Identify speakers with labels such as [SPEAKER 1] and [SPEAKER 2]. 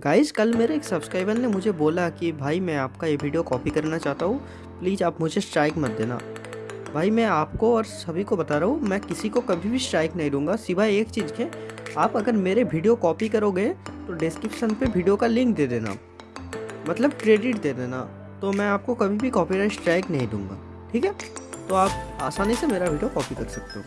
[SPEAKER 1] Guys कल मेरे एक सब्सक्राइबर ने मुझे बोला कि, भाई, मैं आपका ये वीडियो कॉपी करना चाहता हूँ। प्लीज़ आप मुझे स्ट्राइक मत देना। भाई, मैं आपको और सभी को बता रहा हूँ, मैं किसी को कभी भी स्ट्राइक नहीं दूँगा। सिवाय एक चीज़ के, आप अगर मेरे वीडियो कॉपी करोगे तो डिस्क्रिप्शन पे वीडियो का लिंक दे देना। मतलब क्रेडिट दे देना। तो मैं आपको कभी भी कॉपीराइट स्ट्राइक नहीं दूँगा। ठीक है? तो आप आसानी से मेरा वीडियो कॉपी कर सकते हो।